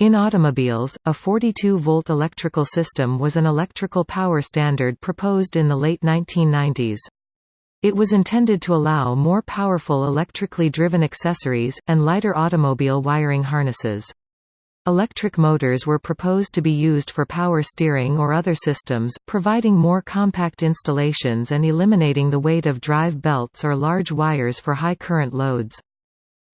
In automobiles, a 42-volt electrical system was an electrical power standard proposed in the late 1990s. It was intended to allow more powerful electrically driven accessories, and lighter automobile wiring harnesses. Electric motors were proposed to be used for power steering or other systems, providing more compact installations and eliminating the weight of drive belts or large wires for high current loads.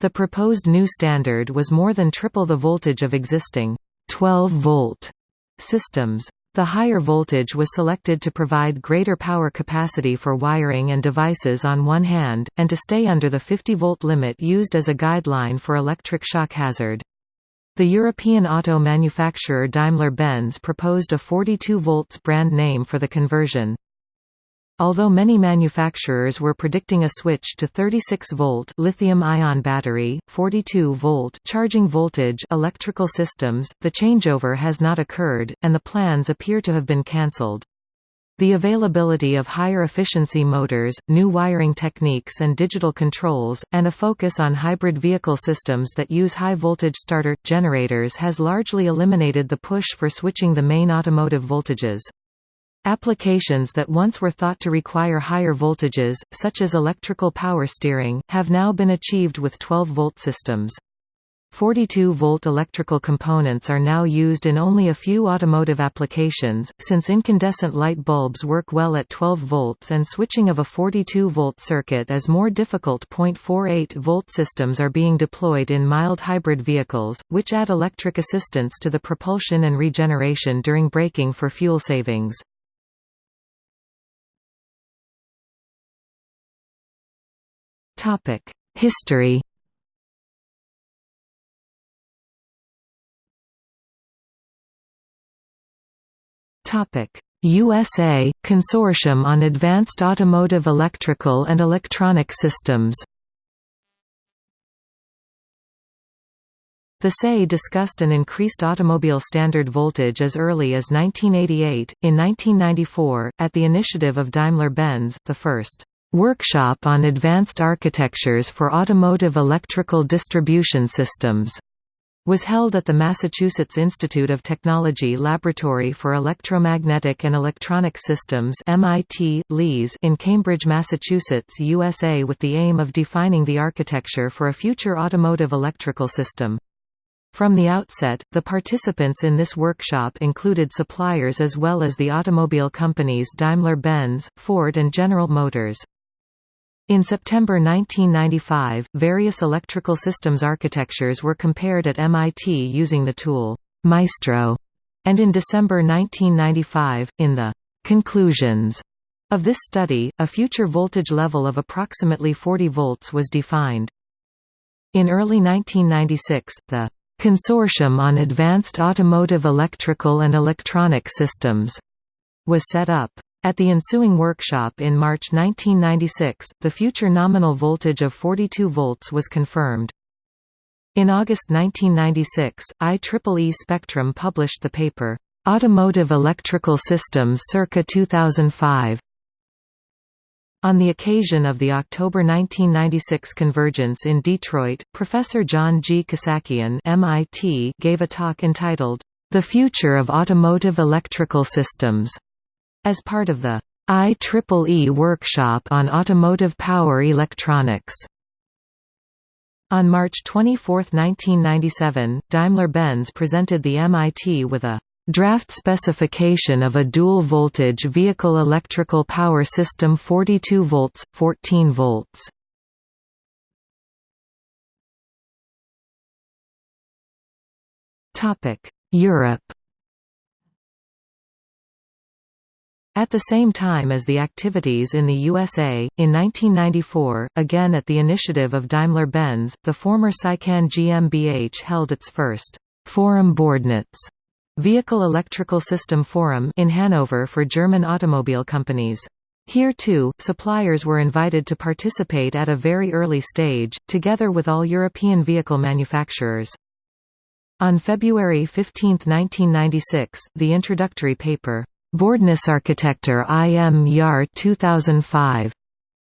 The proposed new standard was more than triple the voltage of existing 12-volt systems. The higher voltage was selected to provide greater power capacity for wiring and devices on one hand, and to stay under the 50-volt limit used as a guideline for electric shock hazard. The European auto manufacturer Daimler-Benz proposed a 42 volts brand name for the conversion. Although many manufacturers were predicting a switch to 36-volt lithium-ion battery, 42-volt charging voltage electrical systems, the changeover has not occurred, and the plans appear to have been cancelled. The availability of higher efficiency motors, new wiring techniques and digital controls, and a focus on hybrid vehicle systems that use high-voltage starter, generators has largely eliminated the push for switching the main automotive voltages. Applications that once were thought to require higher voltages, such as electrical power steering, have now been achieved with 12-volt systems. 42-volt electrical components are now used in only a few automotive applications, since incandescent light bulbs work well at 12 volts and switching of a 42-volt circuit is more difficult. 0.48-volt systems are being deployed in mild hybrid vehicles, which add electric assistance to the propulsion and regeneration during braking for fuel savings. History USA – Consortium on Advanced Automotive Electrical and Electronic Systems The SAE discussed an increased automobile standard voltage as early as 1988. In 1994, at the initiative of Daimler-Benz, the first Workshop on Advanced Architectures for Automotive Electrical Distribution Systems was held at the Massachusetts Institute of Technology Laboratory for Electromagnetic and Electronic Systems MIT, LEES in Cambridge, Massachusetts, USA with the aim of defining the architecture for a future automotive electrical system. From the outset, the participants in this workshop included suppliers as well as the automobile companies Daimler-Benz, Ford and General Motors. In September 1995, various electrical systems architectures were compared at MIT using the tool Maestro, and in December 1995, in the conclusions of this study, a future voltage level of approximately 40 volts was defined. In early 1996, the Consortium on Advanced Automotive Electrical and Electronic Systems was set up. At the ensuing workshop in March 1996, the future nominal voltage of 42 volts was confirmed. In August 1996, IEEE Spectrum published the paper, "'Automotive Electrical Systems circa 2005". On the occasion of the October 1996 convergence in Detroit, Professor John G. Kassakian MIT gave a talk entitled, The Future of Automotive Electrical Systems as part of the IEEE Workshop on Automotive Power Electronics. On March 24, 1997, Daimler-Benz presented the MIT with a draft specification of a dual-voltage vehicle electrical power system 42 volts, 14 volts. Europe At the same time as the activities in the USA, in 1994, again at the initiative of Daimler-Benz, the former SICAN GmbH held its first Forum Bordnetz Vehicle Electrical System Forum in Hanover for German automobile companies. Here too, suppliers were invited to participate at a very early stage, together with all European vehicle manufacturers. On February 15, 1996, the introductory paper, Bordnetzarchitektur im Jahr 2005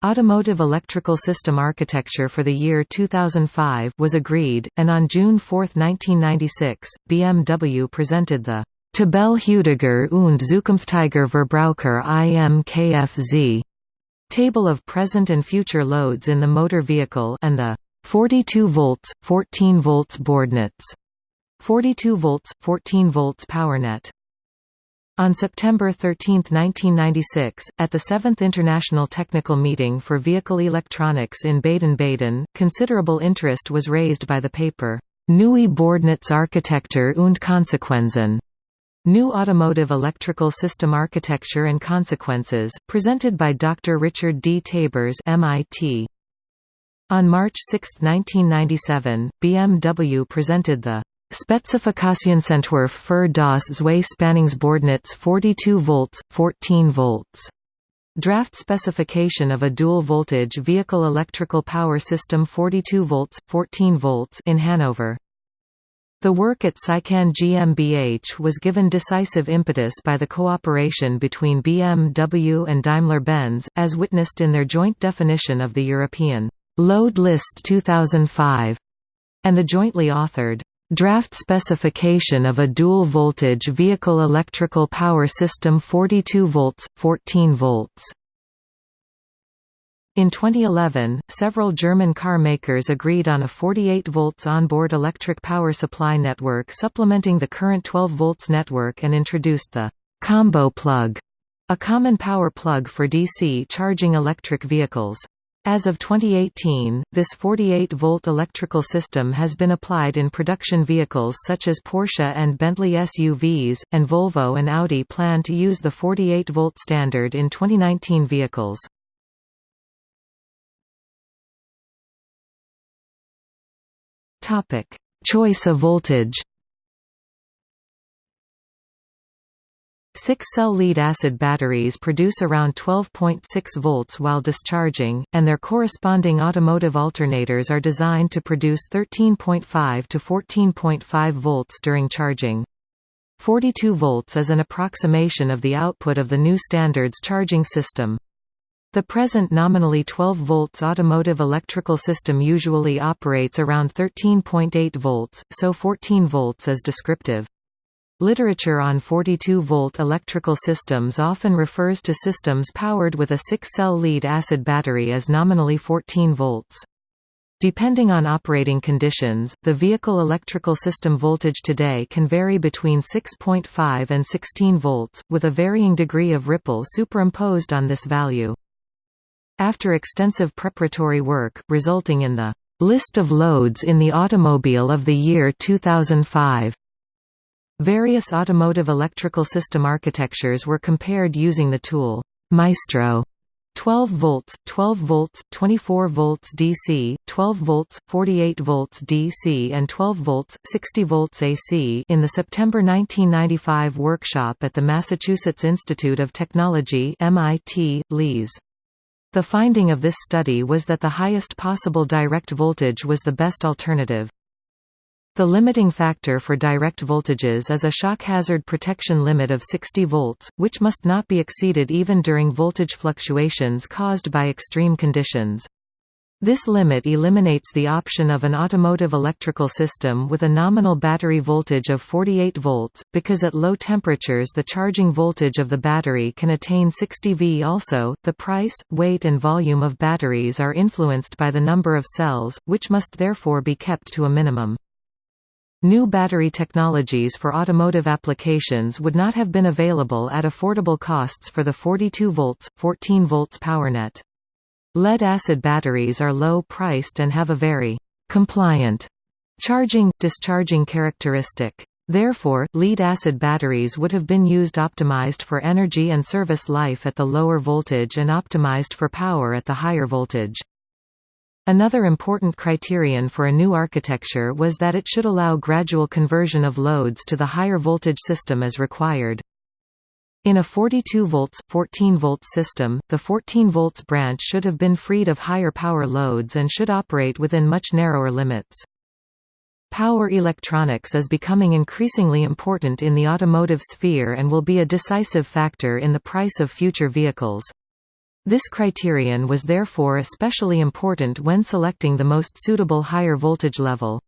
Automotive electrical system architecture for the year 2005 was agreed, and on June 4, 1996, BMW presented the Tabelle heutiger und zukünftiger Verbraucher im Kfz table of present and future loads in the motor vehicle and the 42 volts, 14 volts Bordnetz, 42 volts, 14 volts PowerNet. On September 13, 1996, at the 7th International Technical Meeting for Vehicle Electronics in Baden-Baden, considerable interest was raised by the paper, Neue Bordnetzarchitektur und Konsequenzen, New Automotive Electrical System Architecture and Consequences, presented by Dr. Richard D. Tabors MIT. On March 6, 1997, BMW presented the Spezifikationsentwurf für das zwei Spannungsbordnetz 42 volts, 14 volts. Draft specification of a dual-voltage vehicle electrical power system 42 volts, 14 volts in Hanover. The work at SICAN GmbH was given decisive impetus by the cooperation between BMW and Daimler-Benz, as witnessed in their joint definition of the European Load List 2005, and the jointly authored Draft specification of a dual-voltage vehicle electrical power system 42 volts, 14 volts. In 2011, several German car makers agreed on a 48 volts onboard electric power supply network supplementing the current 12 volts network and introduced the combo plug, a common power plug for DC charging electric vehicles. As of 2018, this 48-volt electrical system has been applied in production vehicles such as Porsche and Bentley SUVs, and Volvo and Audi plan to use the 48-volt standard in 2019 vehicles. Choice of voltage 6-cell lead-acid batteries produce around 12.6 volts while discharging, and their corresponding automotive alternators are designed to produce 13.5 to 14.5 volts during charging. 42 volts is an approximation of the output of the new standard's charging system. The present nominally 12 volts automotive electrical system usually operates around 13.8 volts, so 14 volts is descriptive. Literature on 42-volt electrical systems often refers to systems powered with a 6-cell lead-acid battery as nominally 14 volts. Depending on operating conditions, the vehicle electrical system voltage today can vary between 6.5 and 16 volts, with a varying degree of ripple superimposed on this value. After extensive preparatory work, resulting in the List of loads in the automobile of the year 2005 Various automotive electrical system architectures were compared using the tool Maestro 12 volts, 12 volts, 24 volts DC, 12 volts, 48 volts DC and 12 volts, 60 volts AC in the September 1995 workshop at the Massachusetts Institute of Technology MIT, Lees. The finding of this study was that the highest possible direct voltage was the best alternative. The limiting factor for direct voltages is a shock hazard protection limit of 60 volts, which must not be exceeded even during voltage fluctuations caused by extreme conditions. This limit eliminates the option of an automotive electrical system with a nominal battery voltage of 48 volts, because at low temperatures the charging voltage of the battery can attain 60 V. Also, the price, weight and volume of batteries are influenced by the number of cells, which must therefore be kept to a minimum. New battery technologies for automotive applications would not have been available at affordable costs for the 42 volts, 14 volts PowerNet. Lead-acid batteries are low-priced and have a very «compliant» charging-discharging characteristic. Therefore, lead-acid batteries would have been used optimized for energy and service life at the lower voltage and optimized for power at the higher voltage. Another important criterion for a new architecture was that it should allow gradual conversion of loads to the higher voltage system as required. In a 42 volts 14 volts system, the 14 volts branch should have been freed of higher power loads and should operate within much narrower limits. Power electronics is becoming increasingly important in the automotive sphere and will be a decisive factor in the price of future vehicles. This criterion was therefore especially important when selecting the most suitable higher voltage level.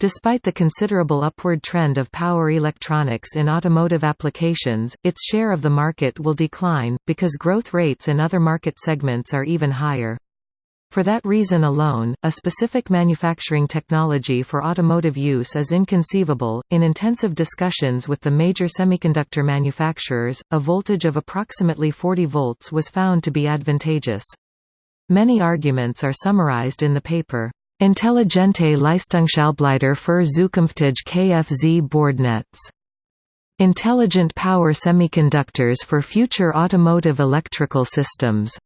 Despite the considerable upward trend of power electronics in automotive applications, its share of the market will decline, because growth rates in other market segments are even higher. For that reason alone, a specific manufacturing technology for automotive use is inconceivable. In intensive discussions with the major semiconductor manufacturers, a voltage of approximately 40 volts was found to be advantageous. Many arguments are summarized in the paper. Intelligente Leistungshalbleiter für zukünftige Kfz-Bordnetz. Intelligent Power Semiconductors for Future Automotive Electrical Systems.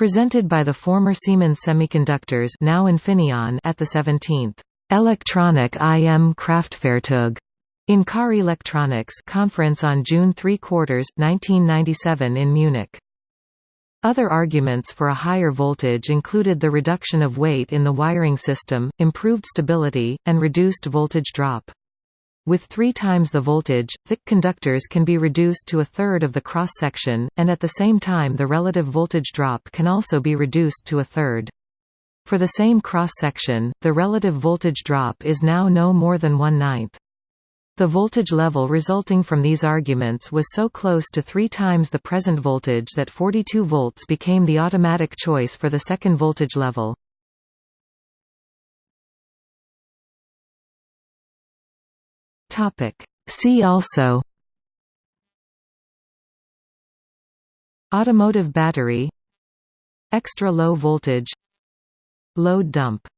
Presented by the former Siemens Semiconductors now Infineon at the 17th Electronic IM Kraftfahrzeug in Car Electronics conference on June 3 quarters 1997 in Munich. Other arguments for a higher voltage included the reduction of weight in the wiring system, improved stability, and reduced voltage drop. With three times the voltage, thick conductors can be reduced to a third of the cross-section, and at the same time the relative voltage drop can also be reduced to a third. For the same cross-section, the relative voltage drop is now no more than one-ninth. The voltage level resulting from these arguments was so close to three times the present voltage that 42 volts became the automatic choice for the second voltage level. See also. Automotive battery. Extra low voltage. Load dump